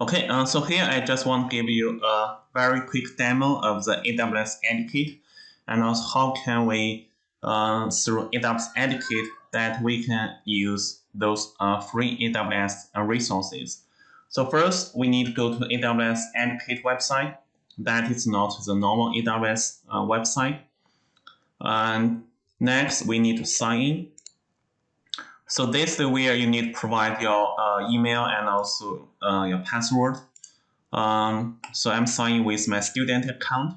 Okay, uh, so here I just want to give you a very quick demo of the AWS Educate and also how can we, uh, through AWS Educate, that we can use those uh, free AWS uh, resources. So first, we need to go to AWS Educate website. That is not the normal AWS uh, website. And next, we need to sign in. So this is where you need to provide your uh, email and also uh, your password. Um, so I'm signing with my student account.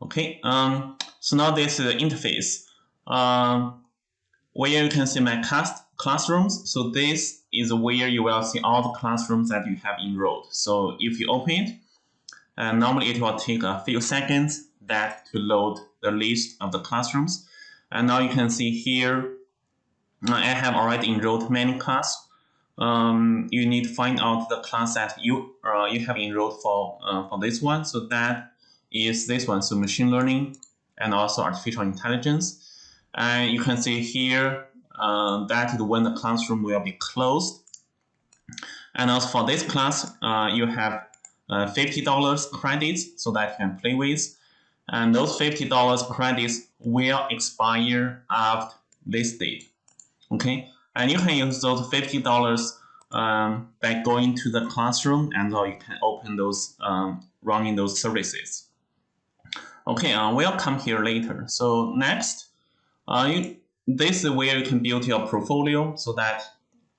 Okay, um, so now this is the interface. Um, where you can see my class classrooms. So this is where you will see all the classrooms that you have enrolled. So if you open it, and normally it will take a few seconds that to load the list of the classrooms. And now you can see here, I have already enrolled many class. Um, you need to find out the class that you uh, you have enrolled for uh, for this one. So that is this one, so machine learning and also artificial intelligence. And you can see here uh, that is when the classroom will be closed. And also for this class, uh, you have uh, $50 credits so that you can play with. And those $50 credits will expire after this date. Okay, and you can use those $50 um, by going to the classroom and or you can open those um, running those services. Okay, uh, we'll come here later. So next, uh, you, this is where you can build your portfolio so that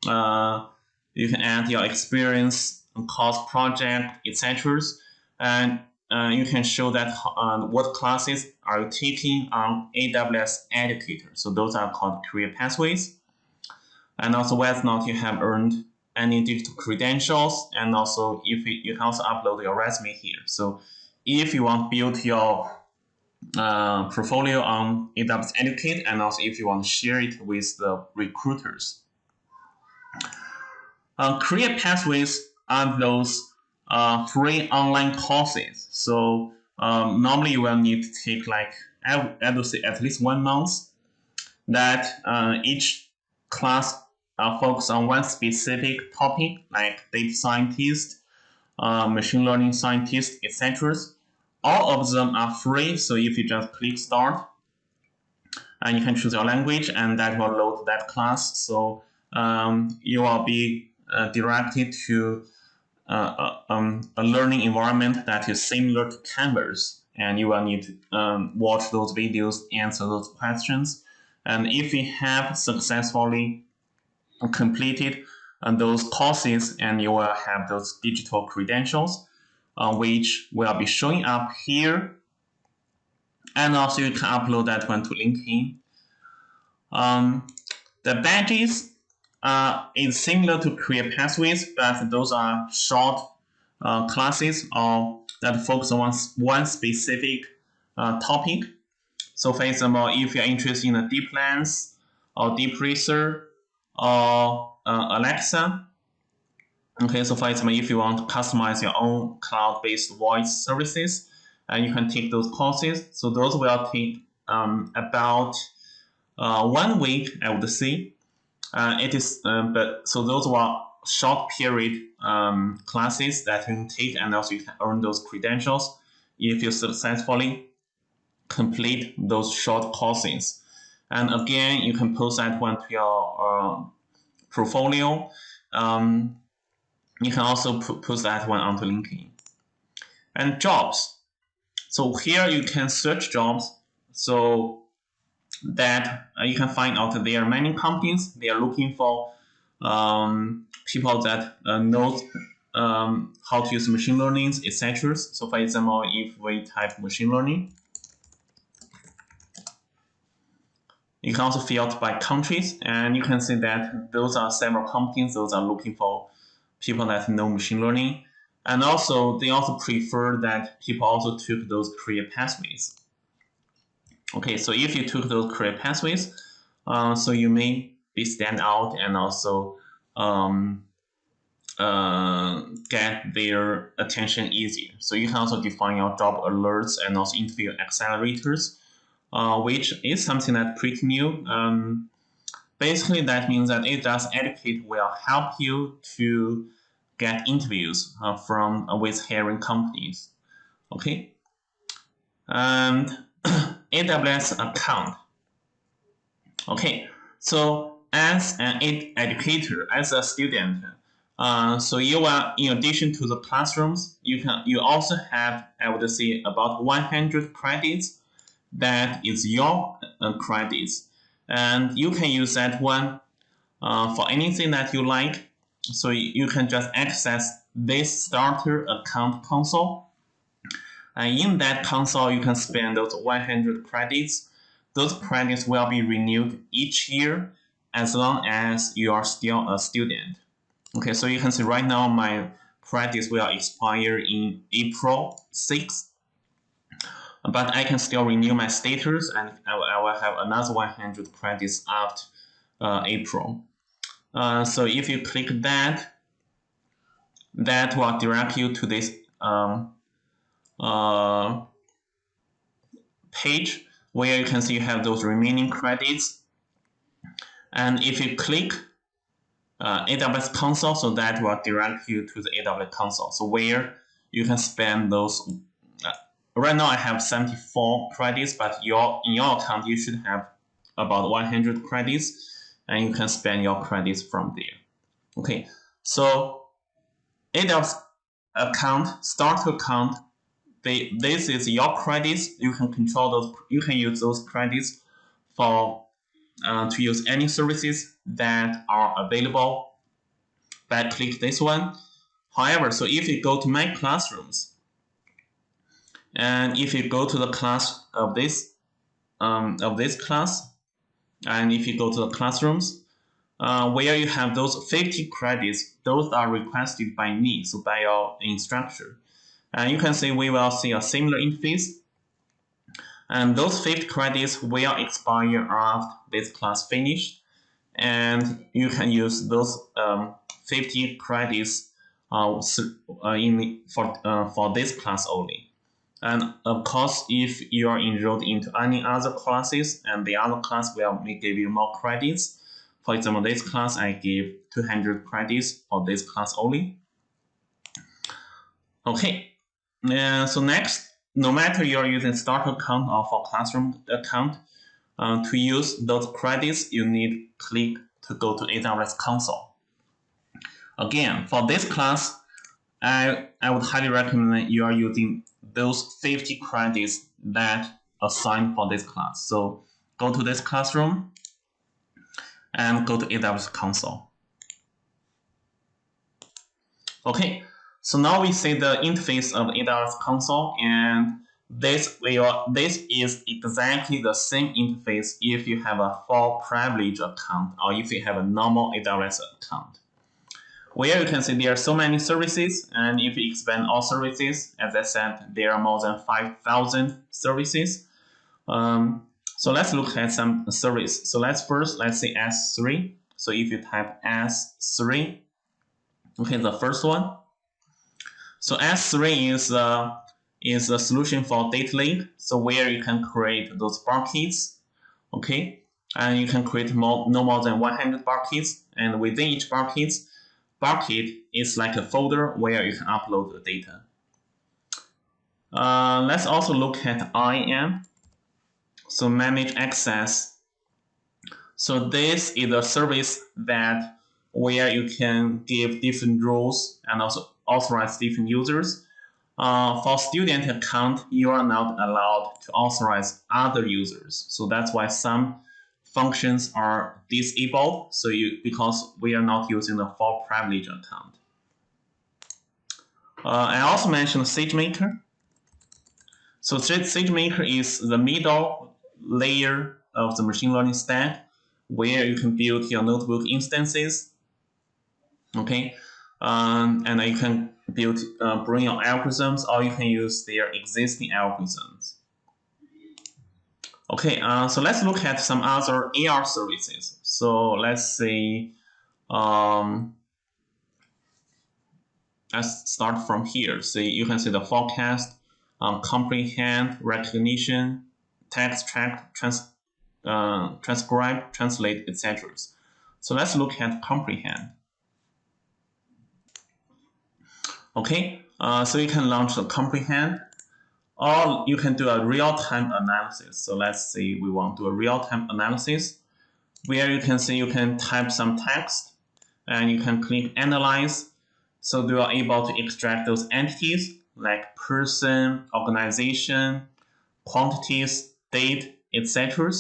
uh, you can add your experience, cost project, etc. And uh, you can show that uh, what classes are you taking on AWS Educator. So those are called career pathways. And also whether or not you have earned any digital credentials. And also if you, you can also upload your resume here. So if you want to build your uh, portfolio on AWS Educate and also if you want to share it with the recruiters. Uh, career pathways are those uh, free online courses. So um, normally you will need to take like, I, would say at least one month that uh, each class uh, focus on one specific topic like data scientist, uh, machine learning scientist, etc. All of them are free. So if you just click start and you can choose your language and that will load that class. So um, you will be uh, directed to uh, um, a learning environment that is similar to Canvas. And you will need to um, watch those videos, answer those questions. And if you have successfully completed uh, those courses, and you will have those digital credentials, uh, which will be showing up here. And also you can upload that one to LinkedIn. Um, the badges uh, is similar to career pathways, but those are short uh, classes or that focus on one specific uh, topic. So for example, if you're interested in DeepLens or DeepRacer or uh, Alexa, okay, so for example, if you want to customize your own cloud-based voice services, and you can take those courses. So those will take um, about uh, one week, I would say, uh, it is, um, but so those were short period um, classes that you can take and also you can earn those credentials if you successfully complete those short courses. And again, you can post that one to your uh, portfolio. Um, you can also post that one onto LinkedIn. And jobs. So here you can search jobs. So that uh, you can find out there are many companies they are looking for um, people that uh, know um, how to use machine learning, etc. So for example, if we type machine learning, you can also filter by countries, and you can see that those are several companies. Those are looking for people that know machine learning, and also they also prefer that people also took those career pathways. Okay, so if you took those career pathways, uh, so you may be stand out and also um, uh, get their attention easier. So you can also define your job alerts and also interview accelerators, uh, which is something that's pretty new. Um, basically that means that it does Educate will help you to get interviews uh, from uh, with hiring companies. Okay, and AWS account. Okay, so as an ed educator, as a student, uh, so you are in addition to the classrooms, you can you also have I would say about 100 credits that is your uh, credits, and you can use that one uh, for anything that you like. So you can just access this starter account console, and in that console you can spend those 100 credits. Those credits will be renewed each year as long as you are still a student. Okay, so you can see right now my credits will expire in April 6th. But I can still renew my status and I will, have another 100 credits after uh, April. Uh, so if you click that, that will direct you to this um, uh, page where you can see you have those remaining credits. And if you click uh, AWS console, so that will direct you to the AWS console. So where you can spend those. Uh, right now I have 74 credits, but your in your account you should have about 100 credits, and you can spend your credits from there. Okay, so AWS account, start account, they, this is your credits. You can control those. You can use those credits for uh, to use any services that are available by click this one. However, so if you go to my classrooms, and if you go to the class of this um, of this class, and if you go to the classrooms, uh, where you have those 50 credits, those are requested by me, so by your instructor. And you can see we will see a similar interface and those 50 credits will expire after this class finish. And you can use those um, 50 credits uh, uh, in, for, uh, for this class only. And of course, if you are enrolled into any other classes and the other class will give you more credits, for example, this class I give 200 credits for this class only. Okay, so next no matter you're using start account or for classroom account, uh, to use those credits, you need click to go to AWS console. Again, for this class, I, I would highly recommend you are using those 50 credits that assigned for this class. So go to this classroom and go to AWS console. Okay, so now we see the interface of AWS console and this will this is exactly the same interface if you have a full privilege account or if you have a normal AWS account. Where you can see there are so many services and if you expand all services, as I said, there are more than 5,000 services. Um, so let's look at some service. So let's first, let's say S3. So if you type S3, okay, the first one, so S3 is uh, is a solution for data lake. So where you can create those buckets, okay, and you can create more, no more than 100 buckets, and within each bucket, bucket is like a folder where you can upload the data. Uh, let's also look at IAM. So manage access. So this is a service that where you can give different roles and also authorize different users. Uh, for student account, you are not allowed to authorize other users. So that's why some functions are disabled. So you because we are not using the full privilege account. Uh, I also mentioned SageMaker. So SageMaker is the middle layer of the machine learning stack where you can build your notebook instances. Okay, um, and you can build uh, bring your algorithms or you can use their existing algorithms. Okay, uh, so let's look at some other AR services. So let's say, um, let's start from here. So you can see the forecast, um, comprehend, Rekognition, text track, trans uh, transcribe, translate, etc. So let's look at comprehend. Okay, uh, so you can launch the comprehend or you can do a real-time analysis. So let's say we want to do a real-time analysis where you can see you can type some text and you can click analyze. So you are able to extract those entities like person, organization, quantities, date, etc.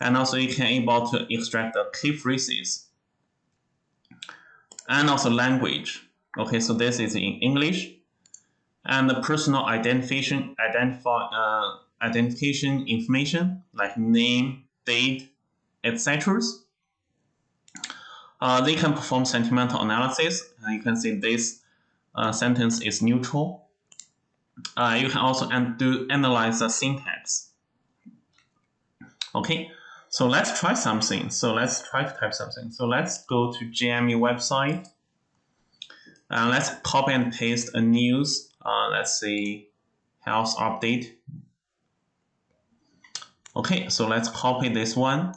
And also you can able to extract the key phrases and also language. Okay, so this is in English. And the personal identification, identify, uh, identification information like name, date, etc. Uh, they can perform sentimental analysis. And you can see this uh, sentence is neutral. Uh, you can also do analyze the syntax. Okay, so let's try something. So let's try to type something. So let's go to GMU website. And let's copy and paste a news. Uh, let's see, health update. Okay, so let's copy this one.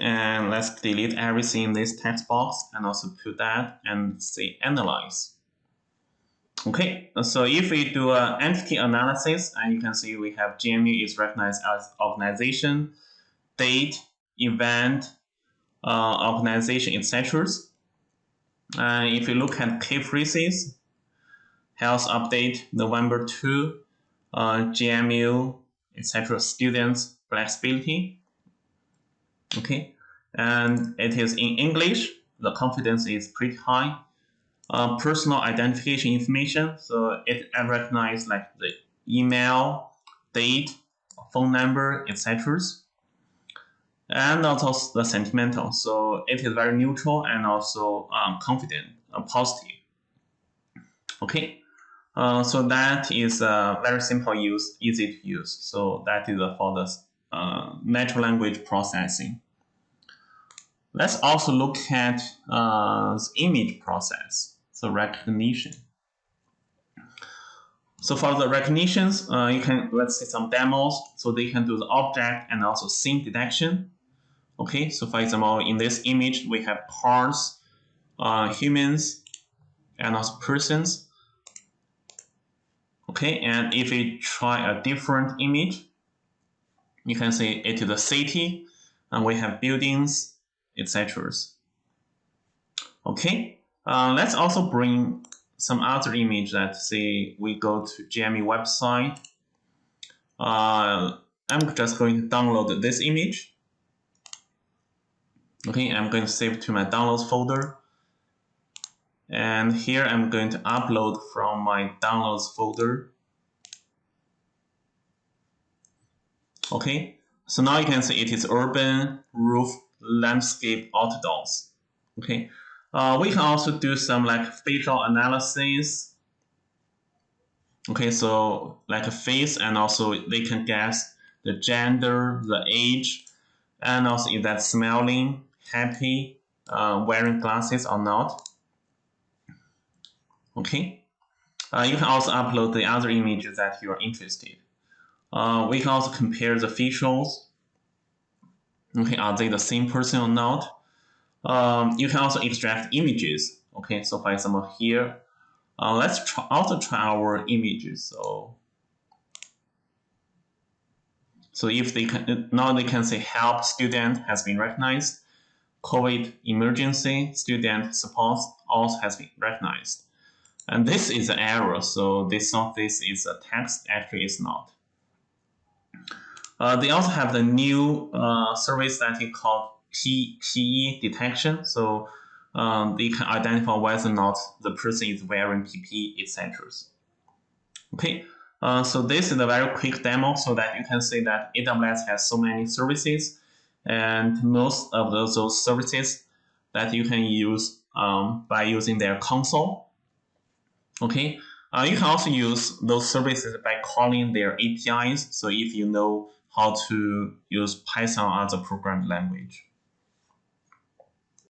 And let's delete everything in this text box and also put that and say analyze. Okay, so if we do an entity analysis, and you can see we have GMU is recognized as organization, date, event, uh, organization, etc. And if you look at key phrases, health update, November 2, uh, GMU, etc., students, flexibility. Okay, and it is in English, the confidence is pretty high. Uh, personal identification information, so it recognizes like the email, date, phone number, etc and also the sentimental. So it is very neutral and also um, confident, uh, positive. Okay, uh, so that is a very simple use, easy to use. So that is for the uh, natural language processing. Let's also look at uh, the image process, so Rekognition. So for the Rekognitions, uh, you can, let's see some demos. So they can do the object and also scene detection. Okay, so for example, in this image, we have cars, uh, humans, and also persons. Okay, and if we try a different image, you can see it is a city, and we have buildings, etc. Okay, uh, let's also bring some other image that say we go to GMU website. Uh, I'm just going to download this image. Okay, I'm going to save to my downloads folder. And here I'm going to upload from my downloads folder. Okay, so now you can see it is urban roof landscape outdoors. Okay, uh, we can also do some like facial analysis. Okay, so like a face and also they can guess the gender, the age, and also if that's smiling happy uh, wearing glasses or not. Okay. Uh, you can also upload the other images that you are interested. Uh, we can also compare the features. Okay, are they the same person or not? Um, you can also extract images. Okay, so for example here, uh, let's try, also try our images. So, so if they can now they can say help student has been recognized. COVID emergency student support also has been recognized. And this is an error, so they thought this is a text, actually it's not. Uh, they also have the new uh, service that is called PPE detection, so um, they can identify whether or not the person is wearing PPE, etc. Okay, uh, so this is a very quick demo so that you can see that AWS has so many services and most of those, those services that you can use um, by using their console. Okay, uh, you can also use those services by calling their APIs. So if you know how to use Python as a programming language.